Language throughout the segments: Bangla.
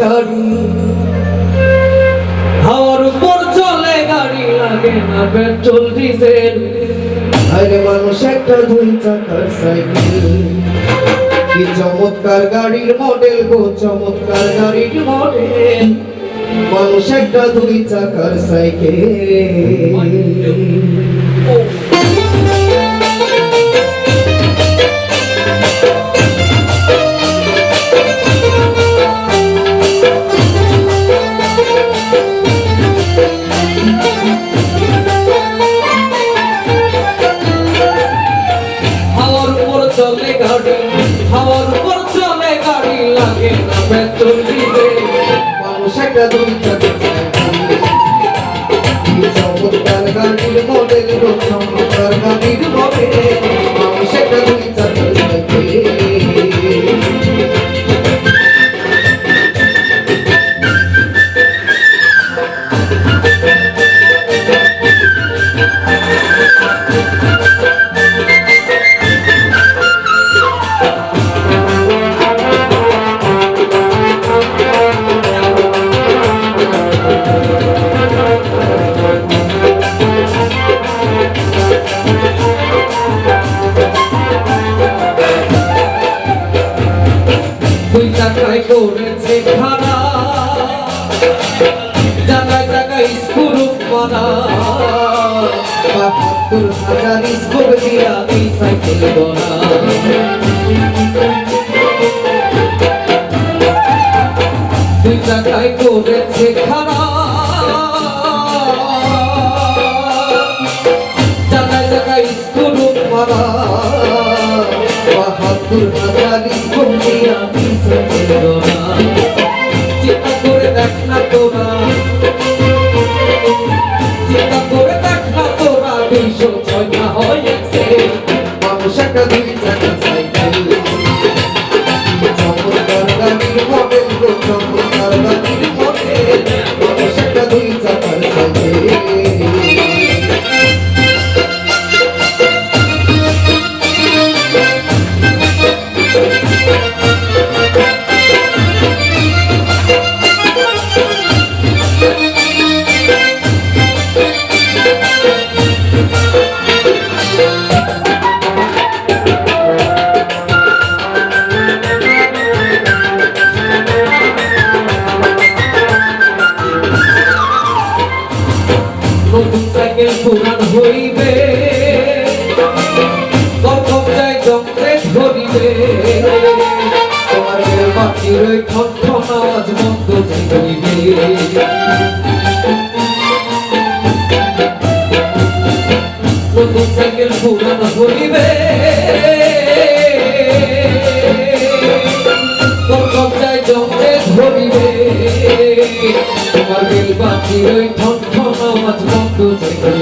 গাড়ি। হাওয়ার উপর চলে গাড়ি লাগে না, পেট্রোল, ডিজেল। আরে মানুষ একটা দুই চাকার সাইকেল। কি চমৎকার গাড়ির মডেল গো, চমৎকার গাড়ির মডেল। মানুষ একটা দুই চাকার সাইকেল। দুই চাকার স্কুল মানা বাহাত্তর হাজার স্কোপ দিয়া এই সাইকেল গনা দুই টাকায় করেছে জায়গায় স্কুল মানা বাহাত্তর হাজার স্কোপ দিয়া পুরান হইবে। যায় যন্ত্রে ধরিবে। তোমার বাকির ওই আওয়াজ বন্ধ হইবে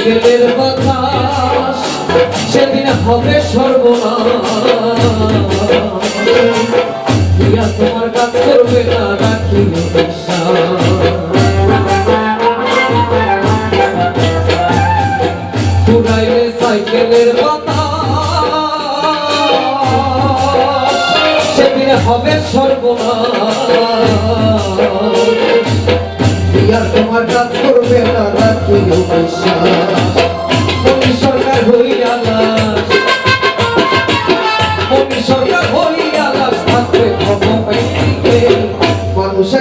সাইকেলের বাতাস, সেদিন হবে সর্বনাশ। দিয়া তোমার কাজ করবে না রাখি ঘুরাইলে সাইকেলের বাতাস, সেদিন হবে সর্বনাশ। আর তোমার কাজ করবে না, রাখিও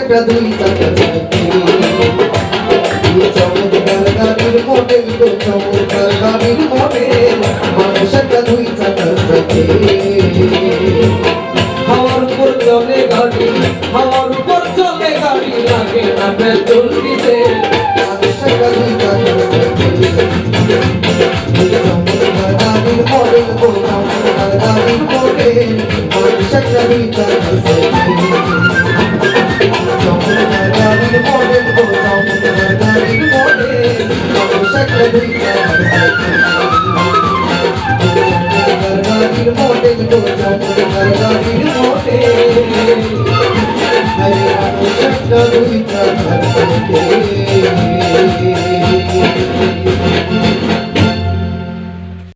একটা দুই টাকা চমৎকার গানের মডেল চমৎকার গানের মডেল মানুষ একটা দুই টাকা সাথে হাওয়ার উপর চলে গাড়ি, হাওয়ার উপর চলে গাড়ি, লাগে না পেট্রোল